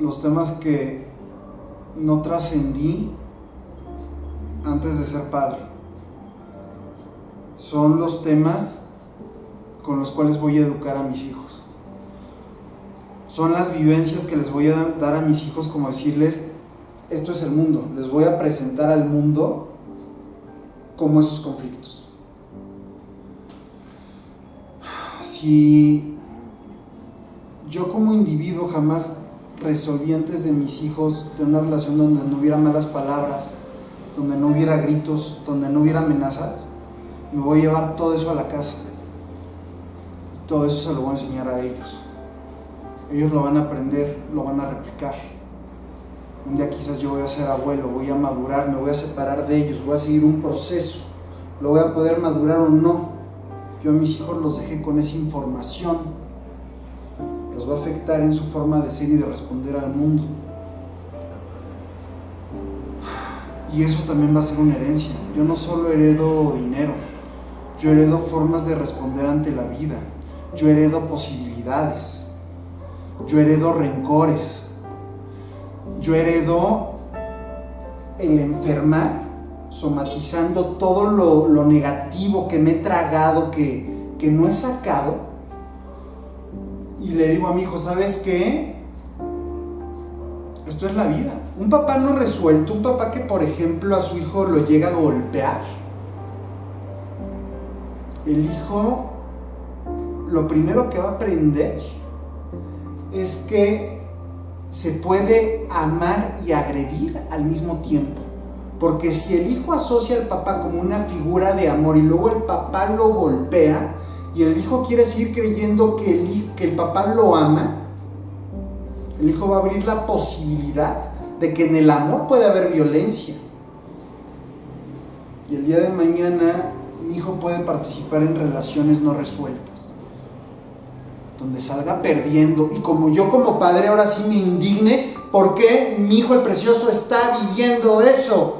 los temas que no trascendí antes de ser padre. Son los temas con los cuales voy a educar a mis hijos. Son las vivencias que les voy a dar a mis hijos como decirles, esto es el mundo, les voy a presentar al mundo como esos conflictos. Si yo como individuo jamás resolví antes de mis hijos tener una relación donde no hubiera malas palabras, donde no hubiera gritos, donde no hubiera amenazas, me voy a llevar todo eso a la casa. Y todo eso se lo voy a enseñar a ellos. Ellos lo van a aprender, lo van a replicar. Un día quizás yo voy a ser abuelo, voy a madurar, me voy a separar de ellos, voy a seguir un proceso. Lo voy a poder madurar o no. Yo a mis hijos los dejé con esa información. Los va a afectar en su forma de ser y de responder al mundo. Y eso también va a ser una herencia. Yo no solo heredo dinero, yo heredo formas de responder ante la vida. Yo heredo posibilidades. Yo heredo rencores. Yo heredo el enfermar, somatizando todo lo, negativo que me he tragado, que, que no he sacado. Y le digo a mi hijo, ¿sabes qué? Esto es la vida. Un papá no resuelto, un papá que por ejemplo a su hijo lo llega a golpear. El hijo lo primero que va a aprender es que se puede amar y agredir al mismo tiempo. Porque si el hijo asocia al papá como una figura de amor y luego el papá lo golpea y el hijo quiere seguir creyendo que el, que el papá lo ama, el hijo va a abrir la posibilidad de que en el amor puede haber violencia. Y el día de mañana mi hijo puede participar en relaciones no resueltas, donde salga perdiendo. Y como yo como padre ahora sí me indigne, ¿por qué mi hijo el precioso está viviendo eso?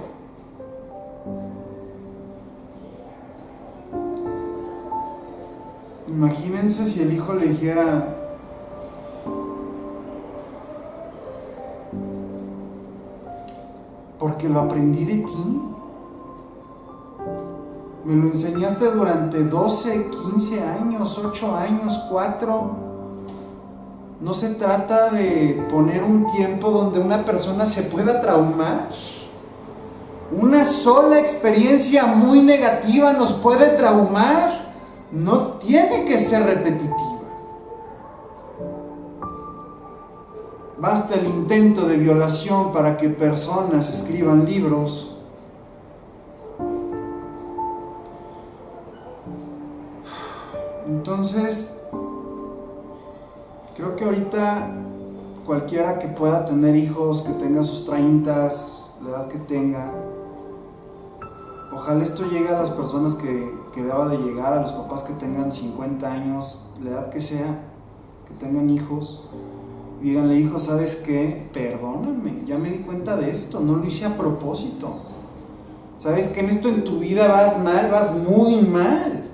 Imagínense si el hijo le dijera, porque lo aprendí de ti. Me lo enseñaste durante 12, 15 años, 8 años, 4. No se trata de poner un tiempo donde una persona se pueda traumar. Una sola experiencia muy negativa nos puede traumar. No tiene que ser repetitiva. Basta el intento de violación para que personas escriban libros. Entonces, creo que ahorita cualquiera que pueda tener hijos, que tenga sus 30, la edad que tenga, ojalá esto llegue a las personas que, que deba de llegar, a los papás que tengan 50 años, la edad que sea, que tengan hijos díganle, hijo, ¿sabes qué? Perdóname, ya me di cuenta de esto, no lo hice a propósito. ¿Sabes que en esto en tu vida vas mal, vas muy mal?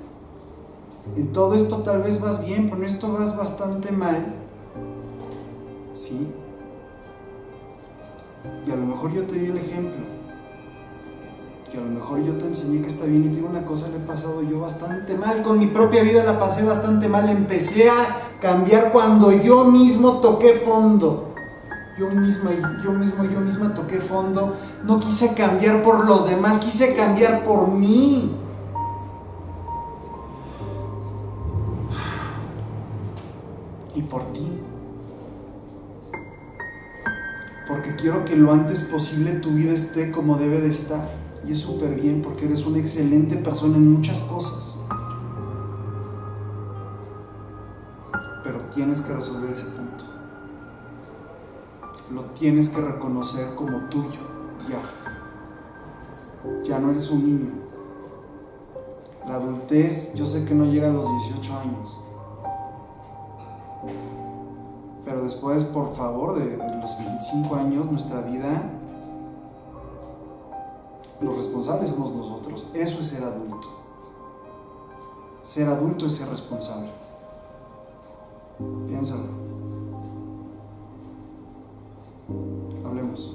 En todo esto tal vez vas bien, pero en esto vas bastante mal. ¿Sí? Y a lo mejor yo te di el ejemplo que a lo mejor yo te enseñé que está bien y tiene una cosa le he pasado yo bastante mal, con mi propia vida la pasé bastante mal, empecé a cambiar cuando yo mismo toqué fondo. Yo misma, yo mismo, yo misma toqué fondo. No quise cambiar por los demás, quise cambiar por mí. Y por ti. Porque quiero que lo antes posible tu vida esté como debe de estar. Y es súper bien porque eres una excelente persona en muchas cosas. Pero tienes que resolver ese punto. Lo tienes que reconocer como tuyo, ya. Ya no eres un niño. La adultez, yo sé que no llega a los 18 años. Pero después, por favor, de, los 25 años, nuestra vida los responsables somos nosotros. Eso es ser adulto. Ser adulto es ser responsable. Piénsalo. vemos.